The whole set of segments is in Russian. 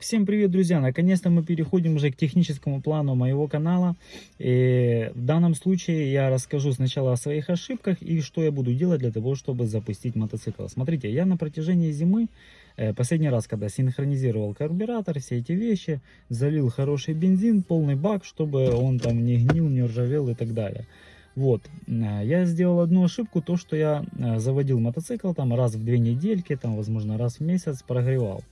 Всем привет, друзья! Наконец-то мы переходим уже к техническому плану моего канала. И в данном случае я расскажу сначала о своих ошибках и что я буду делать для того, чтобы запустить мотоцикл. Смотрите, я на протяжении зимы, э, последний раз, когда синхронизировал карбюратор, все эти вещи, залил хороший бензин, полный бак, чтобы он там не гнил, не ржавел и так далее. Вот, э, я сделал одну ошибку, то, что я э, заводил мотоцикл там раз в две недельки, там, возможно, раз в месяц прогревал.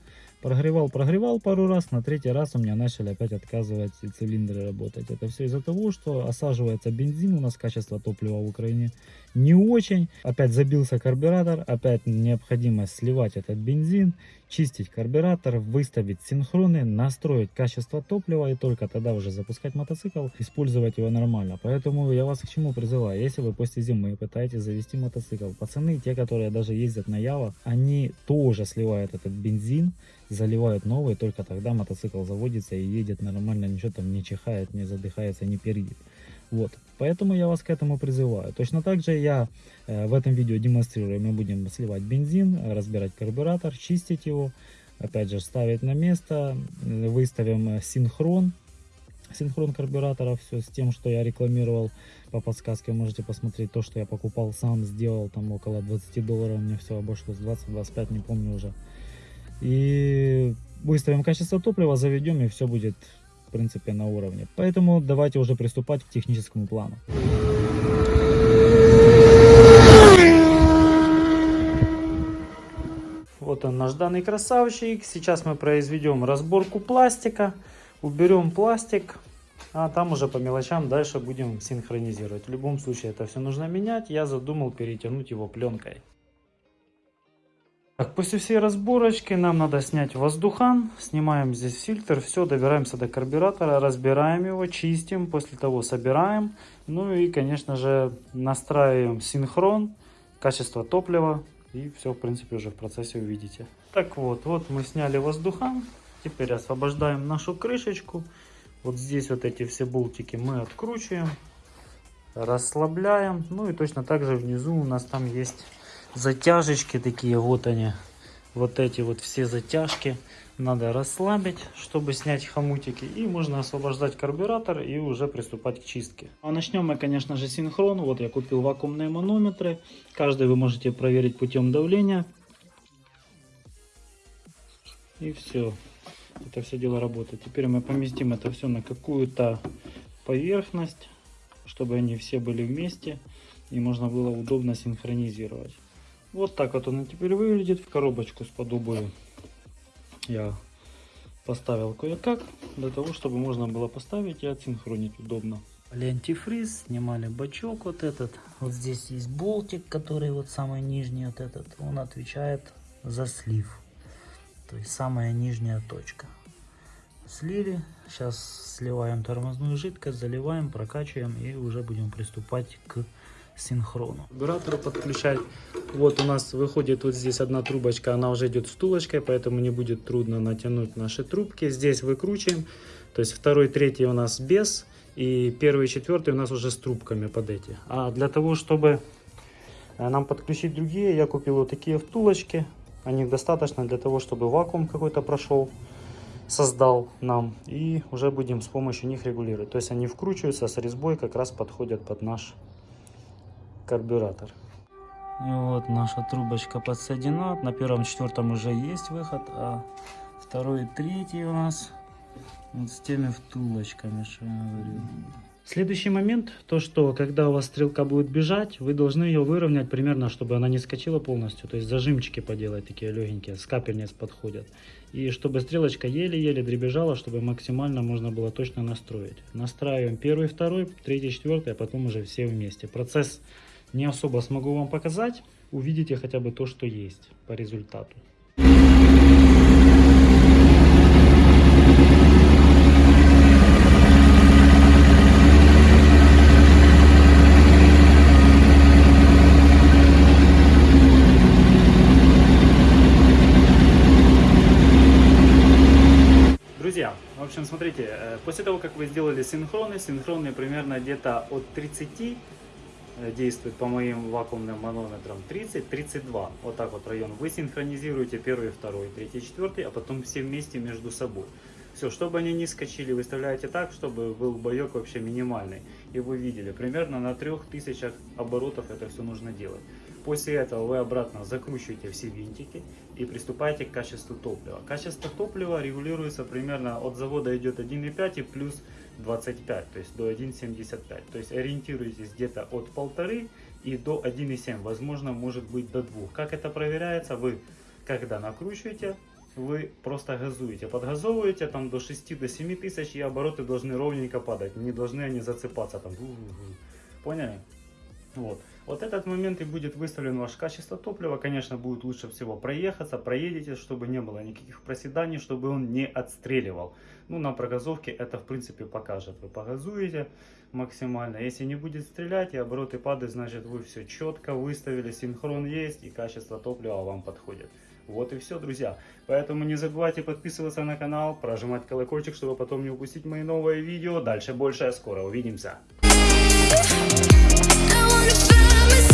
Прогревал, прогревал пару раз, на третий раз у меня начали опять отказывать цилиндры работать. Это все из-за того, что осаживается бензин, у нас качество топлива в Украине не очень. Опять забился карбюратор, опять необходимо сливать этот бензин, чистить карбюратор, выставить синхроны, настроить качество топлива и только тогда уже запускать мотоцикл, использовать его нормально. Поэтому я вас к чему призываю, если вы после зимы пытаетесь завести мотоцикл, пацаны, те, которые даже ездят на Ява, они тоже сливают этот бензин, заливают новый, только тогда мотоцикл заводится и едет нормально, ничего там не чихает, не задыхается, не пердит. Вот, поэтому я вас к этому призываю. Точно так же я э, в этом видео демонстрирую, мы будем сливать бензин, разбирать карбюратор, чистить его, опять же ставить на место, выставим э, синхрон, синхрон карбюратора, все с тем, что я рекламировал по подсказке, можете посмотреть то, что я покупал сам, сделал там около 20 долларов, мне все обошлось 20-25, не помню уже. И выставим качество топлива, заведем и все будет в принципе на уровне. Поэтому давайте уже приступать к техническому плану. Вот он наш данный красавчик. Сейчас мы произведем разборку пластика. Уберем пластик. А там уже по мелочам дальше будем синхронизировать. В любом случае это все нужно менять. Я задумал перетянуть его пленкой. Так, после всей разборочки нам надо снять воздухан. Снимаем здесь фильтр. Все, добираемся до карбюратора, разбираем его, чистим. После того собираем. Ну и, конечно же, настраиваем синхрон, качество топлива. И все, в принципе, уже в процессе увидите. Так вот, вот мы сняли воздухан. Теперь освобождаем нашу крышечку. Вот здесь вот эти все болтики мы откручиваем. Расслабляем. Ну и точно так же внизу у нас там есть затяжечки такие, вот они, вот эти вот все затяжки надо расслабить, чтобы снять хомутики. И можно освобождать карбюратор и уже приступать к чистке. А начнем мы, конечно же, синхрон. Вот я купил вакуумные манометры. Каждый вы можете проверить путем давления. И все. Это все дело работает. Теперь мы поместим это все на какую-то поверхность, чтобы они все были вместе. И можно было удобно синхронизировать. Вот так вот он теперь выглядит. В коробочку с подобою я поставил кое-как, для того, чтобы можно было поставить и отсинхронить удобно. Антифриз, снимали бачок вот этот. Вот здесь есть болтик, который вот самый нижний вот этот. Он отвечает за слив. То есть самая нижняя точка. Слили. Сейчас сливаем тормозную жидкость, заливаем, прокачиваем и уже будем приступать к синхрону. Карбюратор подключать. Вот у нас выходит вот здесь одна трубочка, она уже идет втулочкой, поэтому не будет трудно натянуть наши трубки. Здесь выкручиваем, то есть второй, третий у нас без, и первый четвертый у нас уже с трубками под эти. А для того, чтобы э, нам подключить другие, я купил вот такие втулочки. Они достаточно для того, чтобы вакуум какой-то прошел создал нам и уже будем с помощью них регулировать то есть они вкручиваются с резьбой как раз подходят под наш карбюратор. И вот наша трубочка подсоединена. На первом, четвертом уже есть выход, а второй и третий у нас вот с теми втулочками, что я говорю. Следующий момент, то что когда у вас стрелка будет бежать, вы должны ее выровнять примерно, чтобы она не скочила полностью. То есть зажимчики поделать такие легенькие, с капельниц подходят. И чтобы стрелочка еле-еле дребежала, чтобы максимально можно было точно настроить. Настраиваем первый, второй, третий, четвертый, а потом уже все вместе. Процесс не особо смогу вам показать. Увидите хотя бы то, что есть по результату. Друзья, в общем, смотрите, э, после того, как вы сделали синхроны, синхроны примерно где-то от 30 э, действует по моим вакуумным манометрам 30-32. Вот так вот район. Вы синхронизируете первый, второй, третий, четвертый, а потом все вместе между собой. Все, чтобы они не скачили, выставляете так, чтобы был боек вообще минимальный. И вы видели, примерно на 3000 оборотов это все нужно делать. После этого вы обратно закручиваете все винтики и приступаете к качеству топлива. Качество топлива регулируется примерно от завода идет 1,5 и плюс 25, то есть до 1,75. То есть ориентируйтесь где-то от 1,5 и до 1,7, возможно может быть до 2. Как это проверяется? Вы когда накручиваете, вы просто газуете, подгазовываете там до 6 до 7 тысяч и обороты должны ровненько падать, не должны они засыпаться там. Поняли? Вот. Вот этот момент и будет выставлен ваше качество топлива. Конечно, будет лучше всего проехаться, проедете, чтобы не было никаких проседаний, чтобы он не отстреливал. Ну, на прогазовке это, в принципе, покажет. Вы погазуете максимально. Если не будет стрелять и обороты падают, значит, вы все четко выставили, синхрон есть и качество топлива вам подходит. Вот и все, друзья. Поэтому не забывайте подписываться на канал, прожимать колокольчик, чтобы потом не упустить мои новые видео. Дальше больше. Скоро увидимся. Everybody